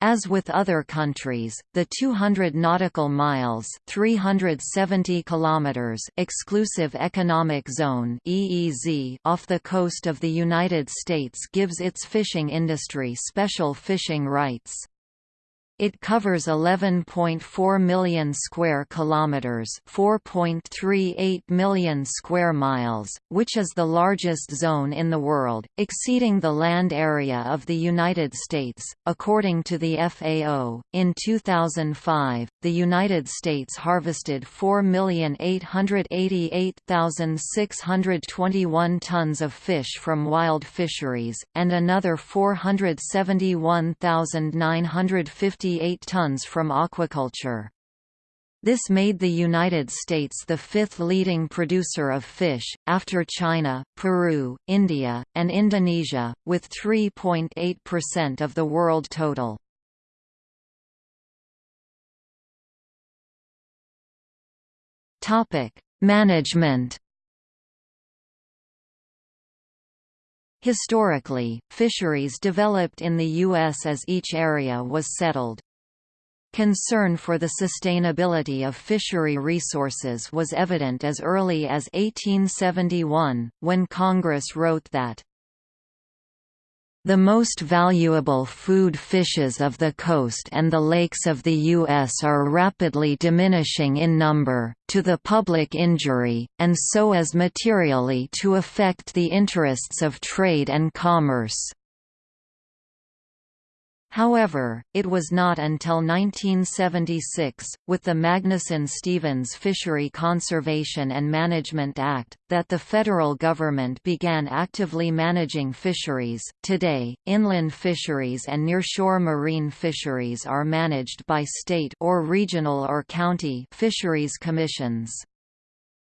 As with other countries, the 200 nautical miles (370 kilometers) exclusive economic zone (EEZ) off the coast of the United States gives its fishing industry special fishing rights. It covers 11.4 million square kilometers, 4.38 million square miles, which is the largest zone in the world, exceeding the land area of the United States. According to the FAO, in 2005, the United States harvested 4,888,621 tons of fish from wild fisheries and another 471,950 58 tons from aquaculture. This made the United States the fifth leading producer of fish, after China, Peru, India, and Indonesia, with 3.8% of the world total. Management Historically, fisheries developed in the U.S. as each area was settled. Concern for the sustainability of fishery resources was evident as early as 1871, when Congress wrote that the most valuable food fishes of the coast and the lakes of the U.S. are rapidly diminishing in number, to the public injury, and so as materially to affect the interests of trade and commerce. However, it was not until 1976, with the Magnuson-Stevens Fishery Conservation and Management Act, that the federal government began actively managing fisheries. Today, inland fisheries and nearshore marine fisheries are managed by state or regional or county fisheries commissions.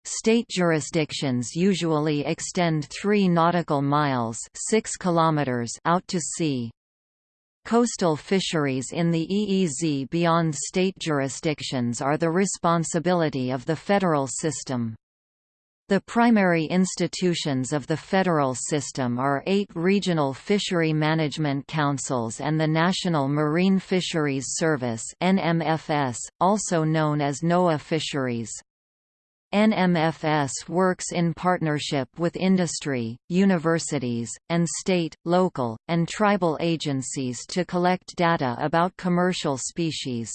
State jurisdictions usually extend 3 nautical miles 6 kilometers out to sea. Coastal fisheries in the EEZ beyond state jurisdictions are the responsibility of the federal system. The primary institutions of the federal system are eight regional fishery management councils and the National Marine Fisheries Service NMFS, also known as NOAA Fisheries. NMFS works in partnership with industry, universities, and state, local, and tribal agencies to collect data about commercial species.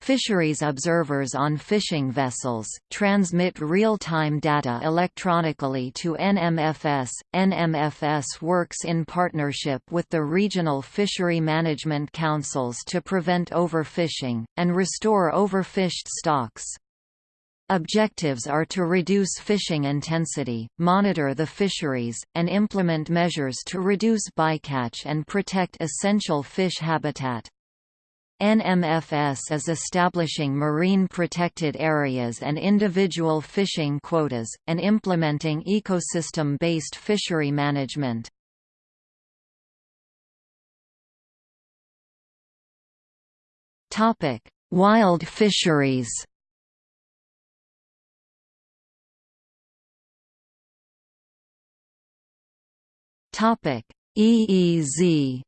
Fisheries observers on fishing vessels, transmit real-time data electronically to NMFS. NMFS works in partnership with the regional fishery management councils to prevent overfishing, and restore overfished stocks. Objectives are to reduce fishing intensity, monitor the fisheries, and implement measures to reduce bycatch and protect essential fish habitat. NMFS is establishing marine protected areas and individual fishing quotas, and implementing ecosystem-based fishery management. Wild fisheries Topic: EEZ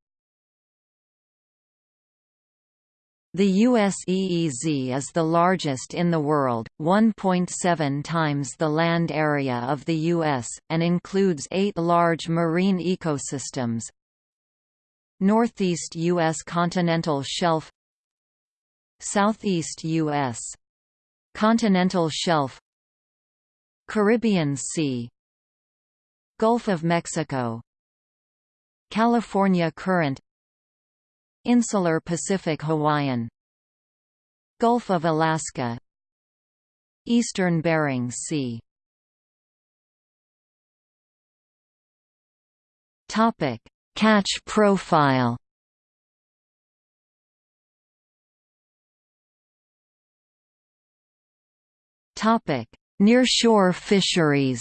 The US EEZ is the largest in the world, 1.7 times the land area of the US, and includes eight large marine ecosystems. Northeast U.S. continental shelf Southeast U.S. continental shelf Caribbean Sea Gulf of Mexico California Current Insular Pacific Hawaiian Gulf of Alaska Eastern Bering Sea Topic: Catch profile. Topic: Nearshore fisheries.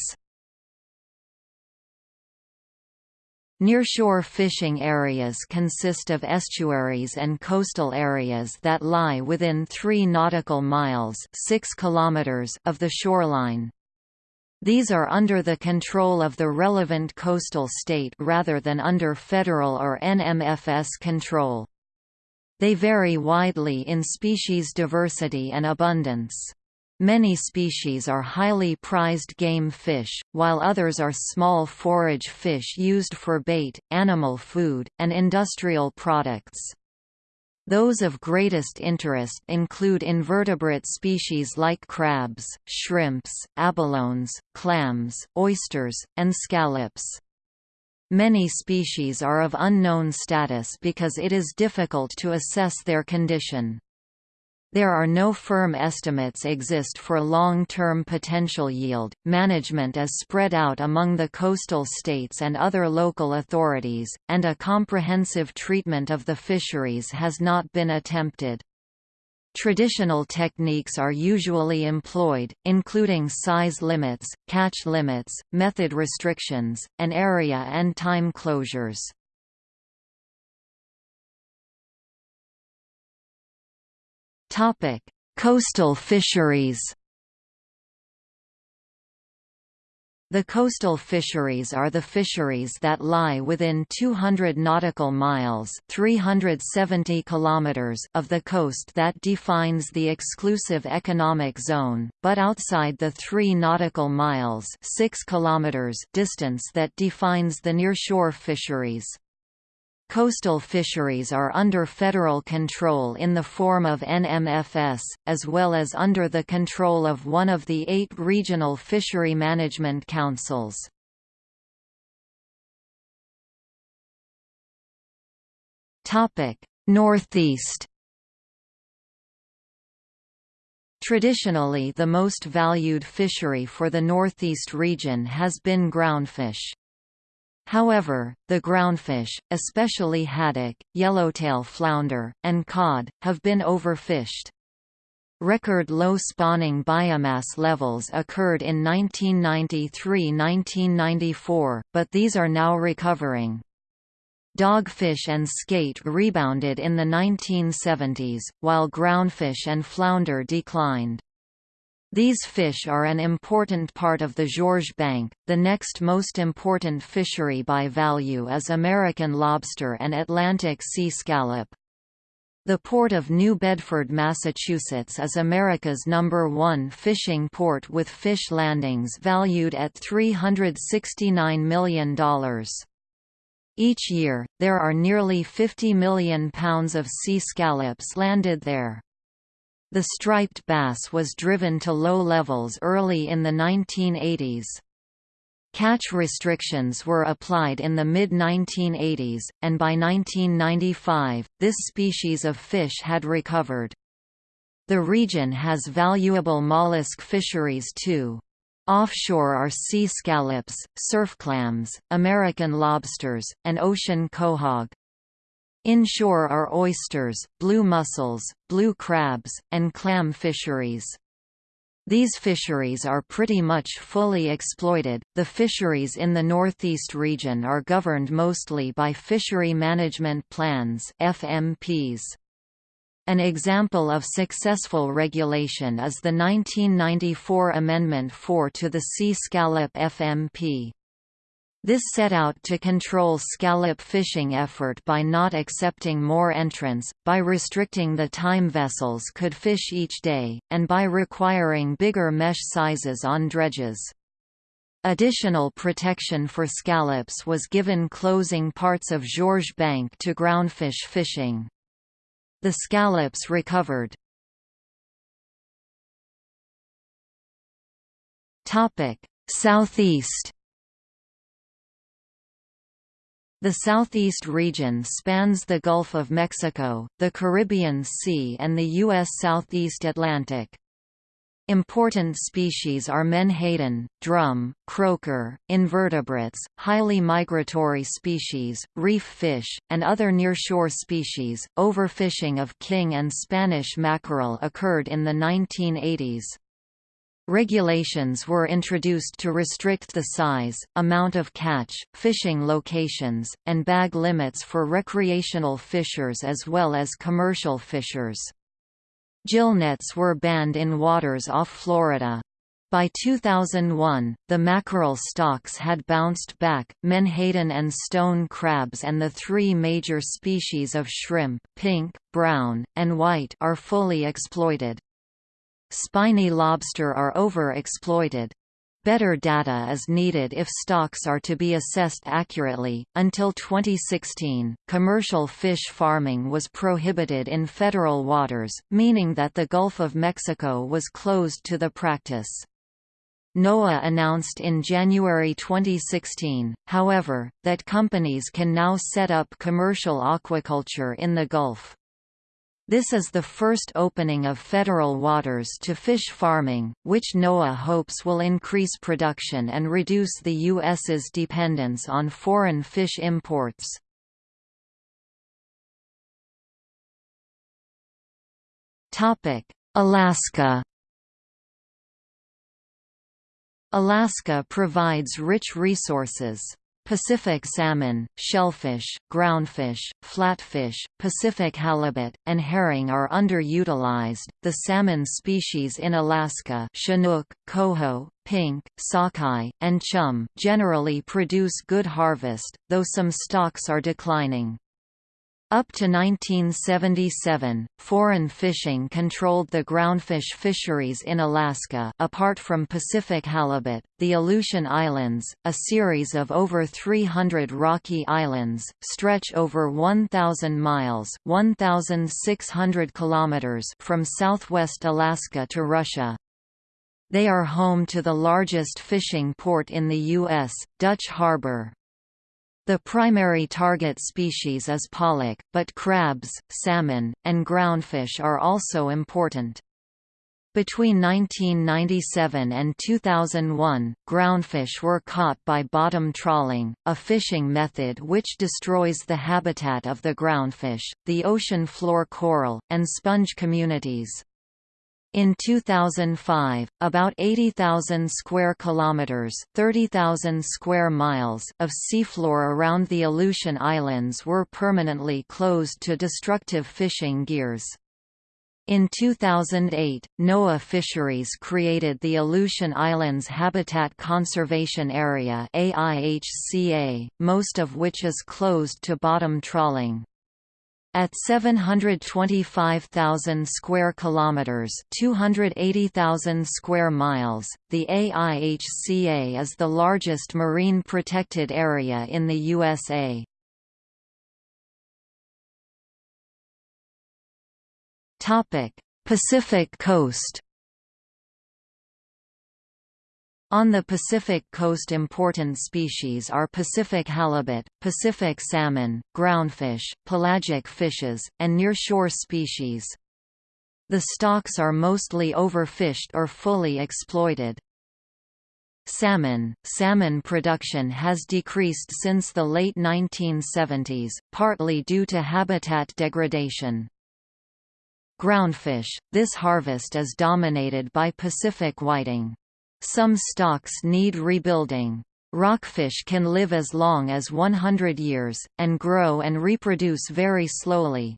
Nearshore fishing areas consist of estuaries and coastal areas that lie within 3 nautical miles 6 kilometers of the shoreline. These are under the control of the relevant coastal state rather than under federal or NMFS control. They vary widely in species diversity and abundance. Many species are highly prized game fish, while others are small forage fish used for bait, animal food, and industrial products. Those of greatest interest include invertebrate species like crabs, shrimps, abalones, clams, oysters, and scallops. Many species are of unknown status because it is difficult to assess their condition. There are no firm estimates exist for long-term potential yield. Management is spread out among the coastal states and other local authorities, and a comprehensive treatment of the fisheries has not been attempted. Traditional techniques are usually employed, including size limits, catch limits, method restrictions, and area and time closures. Topic: Coastal fisheries. The coastal fisheries are the fisheries that lie within 200 nautical miles 370 kilometers of the coast that defines the exclusive economic zone, but outside the 3 nautical miles 6 kilometers distance that defines the nearshore fisheries. Coastal fisheries are under federal control in the form of NMFS, as well as under the control of one of the eight regional fishery management councils. Northeast Traditionally the most valued fishery for the Northeast region has been groundfish. However, the groundfish, especially haddock, yellowtail flounder, and cod, have been overfished. Record low spawning biomass levels occurred in 1993–1994, but these are now recovering. Dogfish and skate rebounded in the 1970s, while groundfish and flounder declined. These fish are an important part of the Georges Bank. The next most important fishery by value is American lobster and Atlantic sea scallop. The port of New Bedford, Massachusetts is America's number one fishing port with fish landings valued at $369 million. Each year, there are nearly 50 million pounds of sea scallops landed there. The striped bass was driven to low levels early in the 1980s. Catch restrictions were applied in the mid-1980s, and by 1995, this species of fish had recovered. The region has valuable mollusk fisheries too. Offshore are sea scallops, surf clams, American lobsters, and ocean quahog. Inshore are oysters, blue mussels, blue crabs, and clam fisheries. These fisheries are pretty much fully exploited. The fisheries in the Northeast region are governed mostly by Fishery Management Plans (FMPs). An example of successful regulation is the 1994 Amendment 4 to the Sea Scallop FMP. This set out to control scallop fishing effort by not accepting more entrants, by restricting the time vessels could fish each day, and by requiring bigger mesh sizes on dredges. Additional protection for scallops was given closing parts of Georges Bank to groundfish fishing. The scallops recovered. Southeast The southeast region spans the Gulf of Mexico, the Caribbean Sea and the U.S. Southeast Atlantic. Important species are menhaden, drum, croaker, invertebrates, highly migratory species, reef fish, and other nearshore species. Overfishing of king and Spanish mackerel occurred in the 1980s. Regulations were introduced to restrict the size, amount of catch, fishing locations, and bag limits for recreational fishers as well as commercial fishers. Gillnets were banned in waters off Florida. By 2001, the mackerel stocks had bounced back. Menhaden and stone crabs and the three major species of shrimp, pink, brown, and white, are fully exploited. Spiny lobster are overexploited. Better data is needed if stocks are to be assessed accurately. Until 2016, commercial fish farming was prohibited in federal waters, meaning that the Gulf of Mexico was closed to the practice. NOAA announced in January 2016, however, that companies can now set up commercial aquaculture in the Gulf. This is the first opening of federal waters to fish farming, which NOAA hopes will increase production and reduce the U.S.'s dependence on foreign fish imports. Alaska Alaska provides rich resources. Pacific salmon, shellfish, groundfish, flatfish, Pacific halibut, and herring are underutilized. The salmon species in Alaska, Chinook, coho, pink, sockeye, and chum, generally produce good harvest, though some stocks are declining. Up to 1977, foreign fishing controlled the groundfish fisheries in Alaska apart from Pacific halibut, the Aleutian Islands, a series of over 300 rocky islands, stretch over 1,000 miles 1,600 kilometers from southwest Alaska to Russia. They are home to the largest fishing port in the U.S., Dutch Harbor. The primary target species is pollock, but crabs, salmon, and groundfish are also important. Between 1997 and 2001, groundfish were caught by bottom trawling, a fishing method which destroys the habitat of the groundfish, the ocean floor coral, and sponge communities. In 2005, about 80,000 square kilometers, 30,000 square miles of seafloor around the Aleutian Islands were permanently closed to destructive fishing gears. In 2008, NOAA Fisheries created the Aleutian Islands Habitat Conservation Area AIHCA, most of which is closed to bottom trawling. At 725,000 square kilometers, 280,000 square miles, the AIHCA is the largest marine protected area in the USA. Topic: Pacific Coast on the Pacific coast important species are Pacific halibut, Pacific salmon, groundfish, pelagic fishes, and nearshore species. The stocks are mostly overfished or fully exploited. Salmon Salmon production has decreased since the late 1970s, partly due to habitat degradation. Groundfish – This harvest is dominated by Pacific whiting. Some stocks need rebuilding. Rockfish can live as long as 100 years, and grow and reproduce very slowly.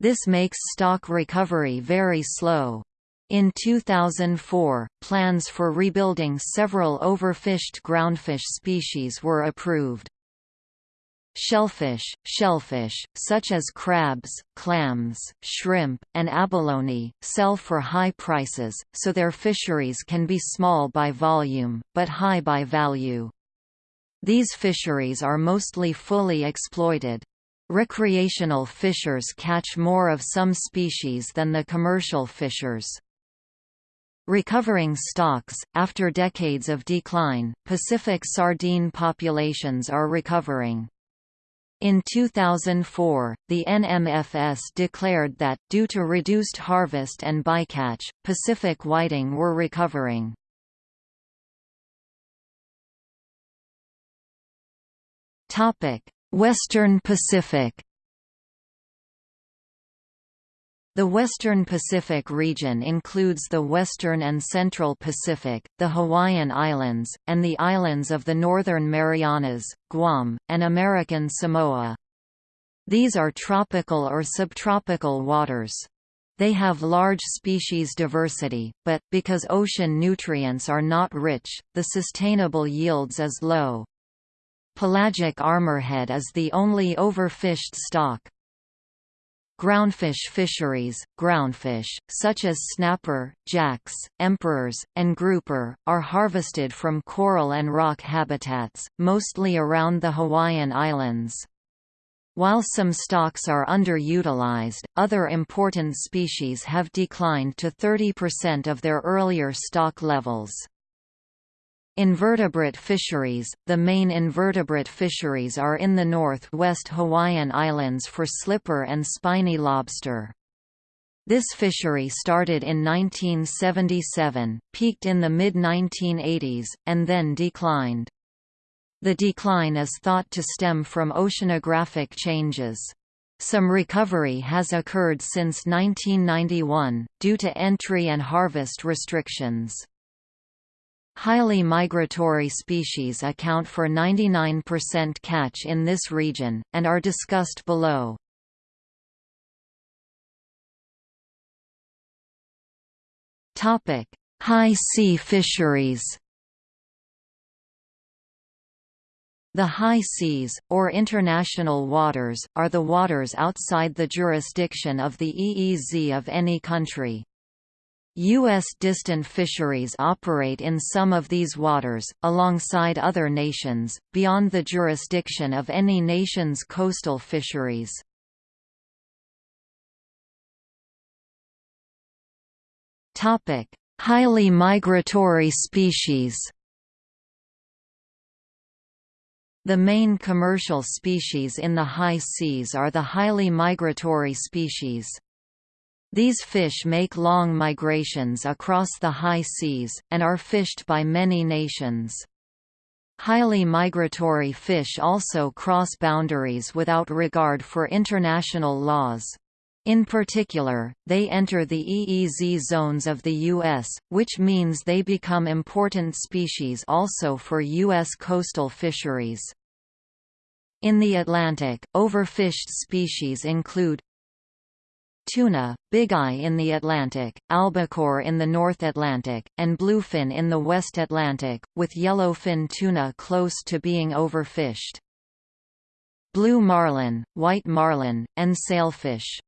This makes stock recovery very slow. In 2004, plans for rebuilding several overfished groundfish species were approved. Shellfish Shellfish, such as crabs, clams, shrimp, and abalone, sell for high prices, so their fisheries can be small by volume, but high by value. These fisheries are mostly fully exploited. Recreational fishers catch more of some species than the commercial fishers. Recovering stocks After decades of decline, Pacific sardine populations are recovering. In 2004, the NMFS declared that, due to reduced harvest and bycatch, Pacific whiting were recovering. Western Pacific The Western Pacific region includes the Western and Central Pacific, the Hawaiian Islands, and the islands of the Northern Marianas, Guam, and American Samoa. These are tropical or subtropical waters. They have large species diversity, but, because ocean nutrients are not rich, the sustainable yields is low. Pelagic armorhead is the only overfished stock. Groundfish fisheries, groundfish, such as snapper, jacks, emperors, and grouper, are harvested from coral and rock habitats, mostly around the Hawaiian Islands. While some stocks are underutilized, other important species have declined to 30% of their earlier stock levels. Invertebrate fisheries – The main invertebrate fisheries are in the northwest Hawaiian Islands for slipper and spiny lobster. This fishery started in 1977, peaked in the mid-1980s, and then declined. The decline is thought to stem from oceanographic changes. Some recovery has occurred since 1991, due to entry and harvest restrictions. Highly migratory species account for 99% catch in this region, and are discussed below. High sea fisheries The high seas, or international waters, are the waters outside the jurisdiction of the EEZ of any country. U.S. distant fisheries operate in some of these waters, alongside other nations, beyond the jurisdiction of any nation's coastal fisheries. Highly migratory species The main commercial species in the high seas are the highly migratory species. These fish make long migrations across the high seas, and are fished by many nations. Highly migratory fish also cross boundaries without regard for international laws. In particular, they enter the EEZ zones of the U.S., which means they become important species also for U.S. coastal fisheries. In the Atlantic, overfished species include tuna, bigeye in the Atlantic, albacore in the North Atlantic, and bluefin in the West Atlantic, with yellowfin tuna close to being overfished. Blue marlin, white marlin, and sailfish.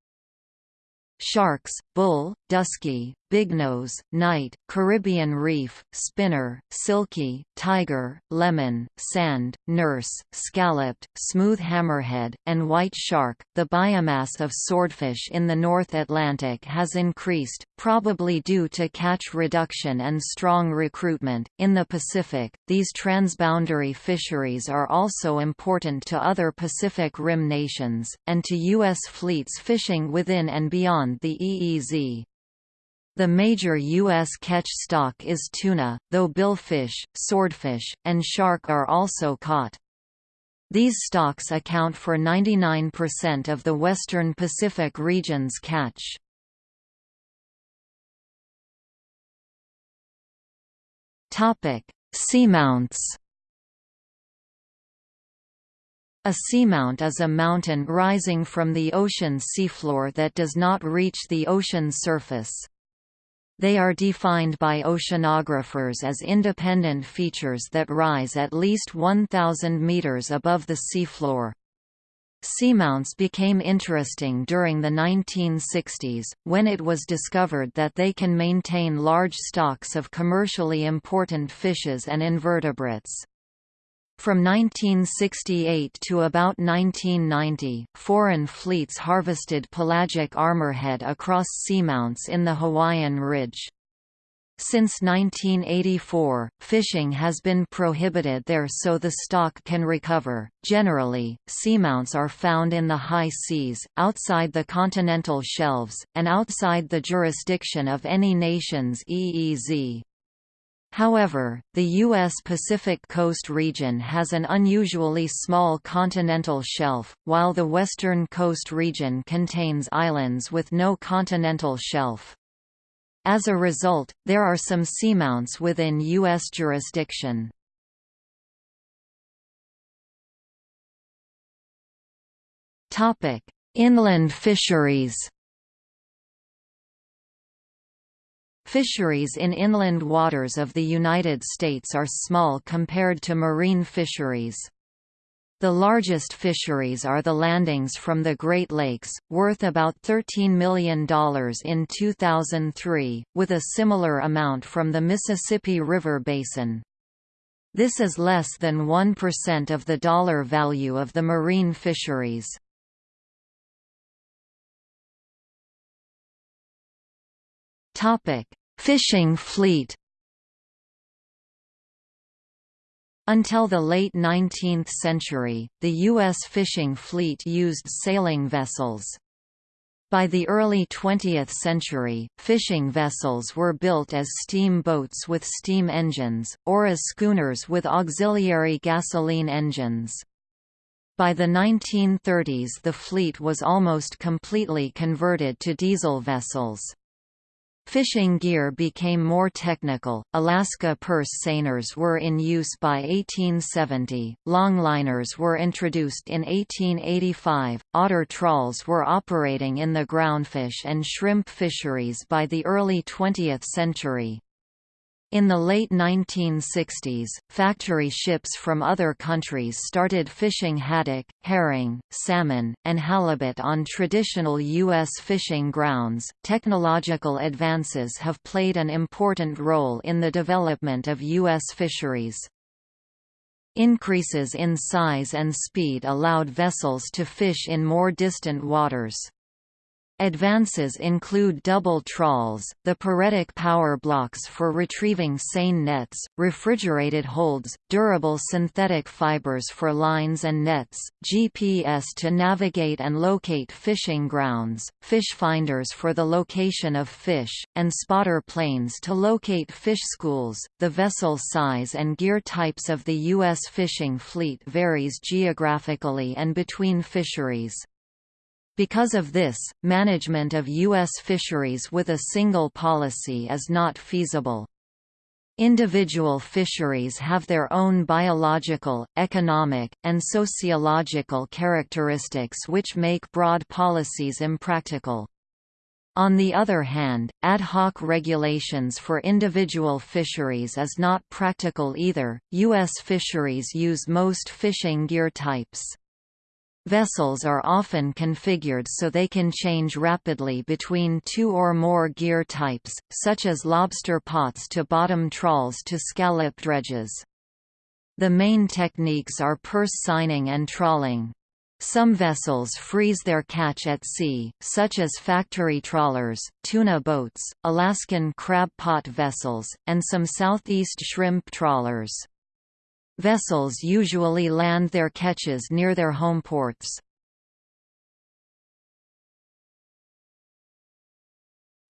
Sharks, bull, dusky, bignose, night, Caribbean reef, spinner, silky, tiger, lemon, sand, nurse, scalloped, smooth hammerhead, and white shark. The biomass of swordfish in the North Atlantic has increased, probably due to catch reduction and strong recruitment. In the Pacific, these transboundary fisheries are also important to other Pacific Rim nations, and to U.S. fleets fishing within and beyond the EEZ. The major U.S. catch stock is tuna, though billfish, swordfish, and shark are also caught. These stocks account for 99% of the western Pacific region's catch. Seamounts A seamount is a mountain rising from the ocean seafloor that does not reach the ocean surface. They are defined by oceanographers as independent features that rise at least 1,000 meters above the seafloor. Seamounts became interesting during the 1960s, when it was discovered that they can maintain large stocks of commercially important fishes and invertebrates. From 1968 to about 1990, foreign fleets harvested pelagic armorhead across seamounts in the Hawaiian Ridge. Since 1984, fishing has been prohibited there so the stock can recover. Generally, seamounts are found in the high seas, outside the continental shelves, and outside the jurisdiction of any nation's EEZ. However, the U.S. Pacific Coast region has an unusually small continental shelf, while the western coast region contains islands with no continental shelf. As a result, there are some seamounts within U.S. jurisdiction. Inland fisheries Fisheries in inland waters of the United States are small compared to marine fisheries. The largest fisheries are the landings from the Great Lakes, worth about $13 million in 2003, with a similar amount from the Mississippi River Basin. This is less than 1% of the dollar value of the marine fisheries. Fishing fleet Until the late 19th century, the U.S. fishing fleet used sailing vessels. By the early 20th century, fishing vessels were built as steam boats with steam engines, or as schooners with auxiliary gasoline engines. By the 1930s the fleet was almost completely converted to diesel vessels. Fishing gear became more technical. Alaska purse seiners were in use by 1870, longliners were introduced in 1885, otter trawls were operating in the groundfish and shrimp fisheries by the early 20th century. In the late 1960s, factory ships from other countries started fishing haddock, herring, salmon, and halibut on traditional U.S. fishing grounds. Technological advances have played an important role in the development of U.S. fisheries. Increases in size and speed allowed vessels to fish in more distant waters. Advances include double trawls, the Puretic power blocks for retrieving seine nets, refrigerated holds, durable synthetic fibers for lines and nets, GPS to navigate and locate fishing grounds, fish finders for the location of fish, and spotter planes to locate fish schools. The vessel size and gear types of the U.S. fishing fleet varies geographically and between fisheries. Because of this, management of U.S. fisheries with a single policy is not feasible. Individual fisheries have their own biological, economic, and sociological characteristics which make broad policies impractical. On the other hand, ad hoc regulations for individual fisheries is not practical either. U.S. fisheries use most fishing gear types. Vessels are often configured so they can change rapidly between two or more gear types, such as lobster pots to bottom trawls to scallop dredges. The main techniques are purse seining and trawling. Some vessels freeze their catch at sea, such as factory trawlers, tuna boats, Alaskan crab pot vessels, and some southeast shrimp trawlers. Vessels usually land their catches near their home ports.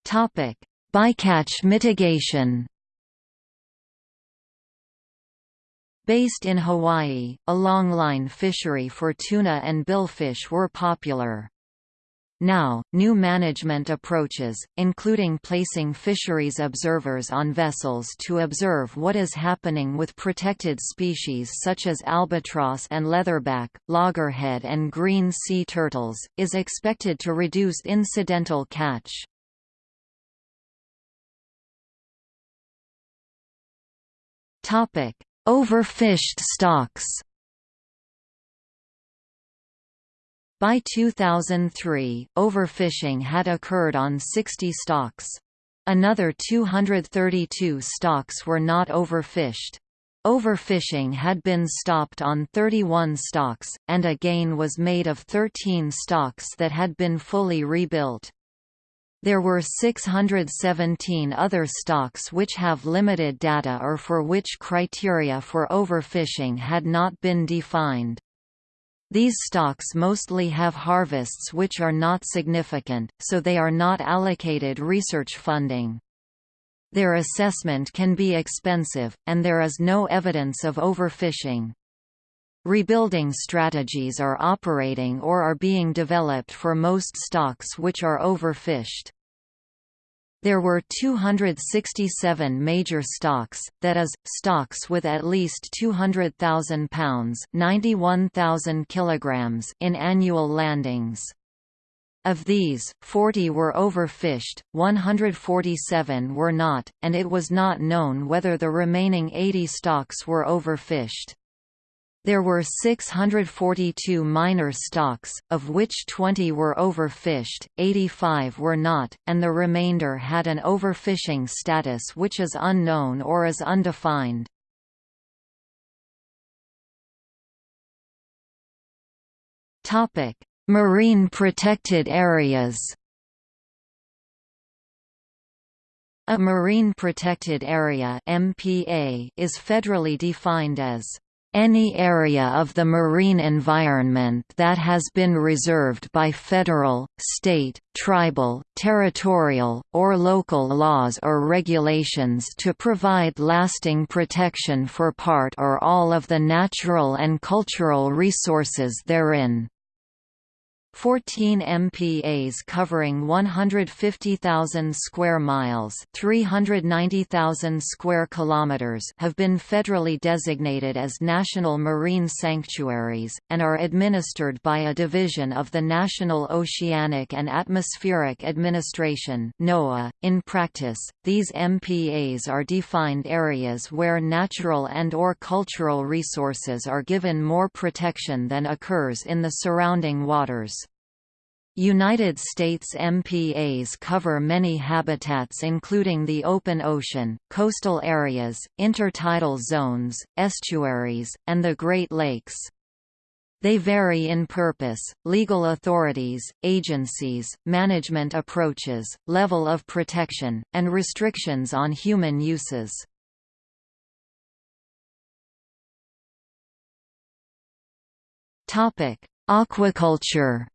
Topic: Bycatch mitigation Based in Hawaii, a longline fishery for tuna and billfish were popular. Now, new management approaches, including placing fisheries observers on vessels to observe what is happening with protected species such as albatross and leatherback, loggerhead and green sea turtles, is expected to reduce incidental catch. Overfished stocks By 2003, overfishing had occurred on 60 stocks. Another 232 stocks were not overfished. Overfishing had been stopped on 31 stocks, and a gain was made of 13 stocks that had been fully rebuilt. There were 617 other stocks which have limited data or for which criteria for overfishing had not been defined. These stocks mostly have harvests which are not significant, so they are not allocated research funding. Their assessment can be expensive, and there is no evidence of overfishing. Rebuilding strategies are operating or are being developed for most stocks which are overfished. There were 267 major stocks, that is, stocks with at least 200,000 pounds 91,000 kilograms in annual landings. Of these, 40 were overfished, 147 were not, and it was not known whether the remaining 80 stocks were overfished. There were 642 minor stocks, of which 20 were overfished, 85 were not, and the remainder had an overfishing status which is unknown or is undefined. Marine protected areas A marine protected area MPA is federally defined as any area of the marine environment that has been reserved by federal, state, tribal, territorial, or local laws or regulations to provide lasting protection for part or all of the natural and cultural resources therein. 14 MPAs covering 150,000 square miles, 390,000 square kilometers have been federally designated as national marine sanctuaries and are administered by a division of the National Oceanic and Atmospheric Administration (NOAA). In practice, these MPAs are defined areas where natural and or cultural resources are given more protection than occurs in the surrounding waters. United States MPAs cover many habitats including the open ocean, coastal areas, intertidal zones, estuaries, and the Great Lakes. They vary in purpose, legal authorities, agencies, management approaches, level of protection, and restrictions on human uses. Aquaculture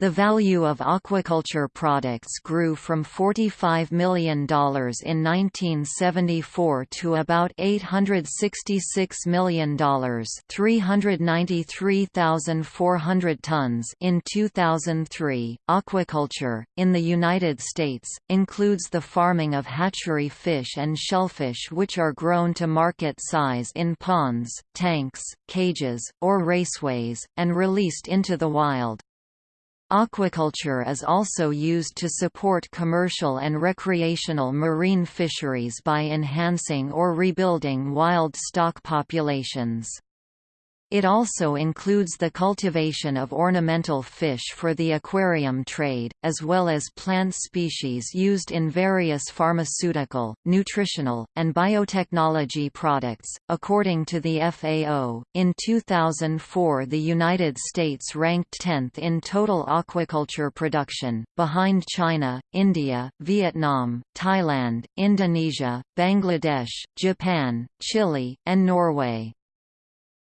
The value of aquaculture products grew from $45 million in 1974 to about $866 million 393,400 tons in 2003. Aquaculture, in the United States, includes the farming of hatchery fish and shellfish which are grown to market size in ponds, tanks, cages, or raceways, and released into the wild. Aquaculture is also used to support commercial and recreational marine fisheries by enhancing or rebuilding wild stock populations. It also includes the cultivation of ornamental fish for the aquarium trade, as well as plant species used in various pharmaceutical, nutritional, and biotechnology products. According to the FAO, in 2004 the United States ranked 10th in total aquaculture production, behind China, India, Vietnam, Thailand, Indonesia, Bangladesh, Japan, Chile, and Norway.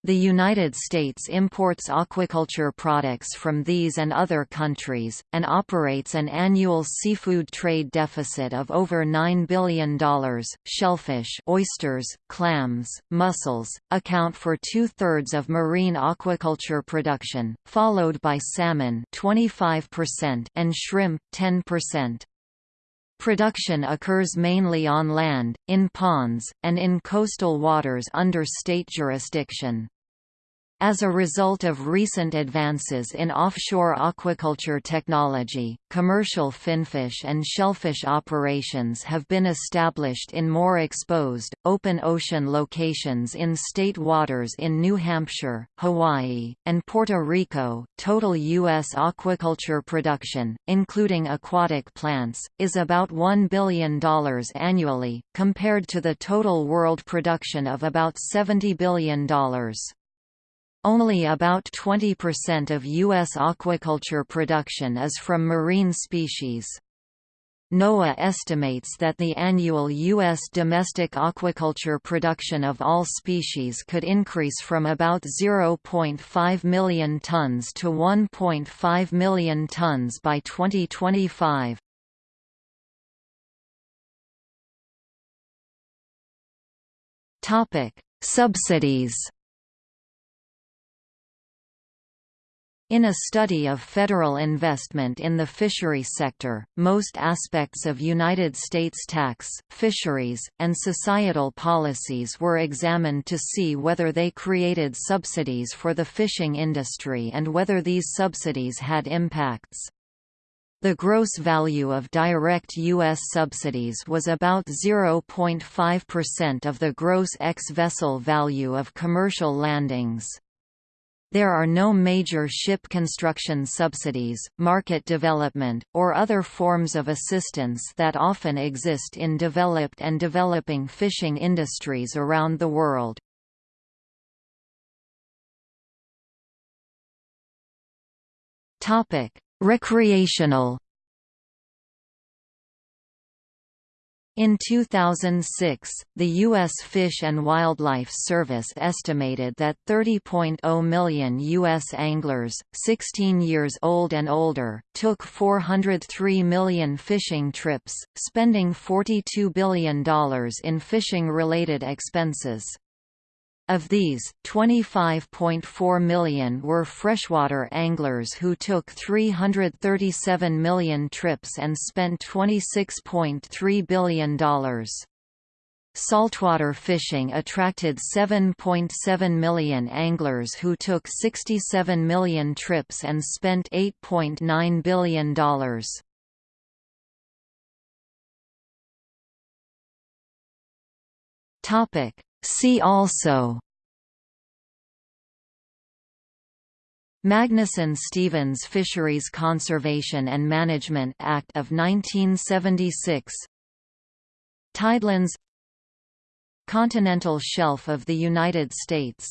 The United States imports aquaculture products from these and other countries, and operates an annual seafood trade deficit of over $9 billion. Shellfish oysters, clams, mussels, account for two-thirds of marine aquaculture production, followed by salmon 25% and shrimp 10%. Production occurs mainly on land, in ponds, and in coastal waters under state jurisdiction. As a result of recent advances in offshore aquaculture technology, commercial finfish and shellfish operations have been established in more exposed, open ocean locations in state waters in New Hampshire, Hawaii, and Puerto Rico. Total U.S. aquaculture production, including aquatic plants, is about $1 billion annually, compared to the total world production of about $70 billion. Only about 20% of U.S. aquaculture production is from marine species. NOAA estimates that the annual U.S. domestic aquaculture production of all species could increase from about 0.5 million tons to 1.5 million tons by 2025. Subsidies In a study of federal investment in the fishery sector, most aspects of United States tax, fisheries, and societal policies were examined to see whether they created subsidies for the fishing industry and whether these subsidies had impacts. The gross value of direct U.S. subsidies was about 0.5% of the gross ex-vessel value of commercial landings. There are no major ship construction subsidies, market development, or other forms of assistance that often exist in developed and developing fishing industries around the world. Recreational In 2006, the U.S. Fish and Wildlife Service estimated that 30.0 million U.S. anglers, 16 years old and older, took 403 million fishing trips, spending $42 billion in fishing-related expenses. Of these, 25.4 million were freshwater anglers who took 337 million trips and spent $26.3 billion. Saltwater fishing attracted 7.7 million anglers who took 67 million trips and spent $8.9 billion. Topic See also Magnuson-Stevens Fisheries Conservation and Management Act of 1976 Tidelands Continental Shelf of the United States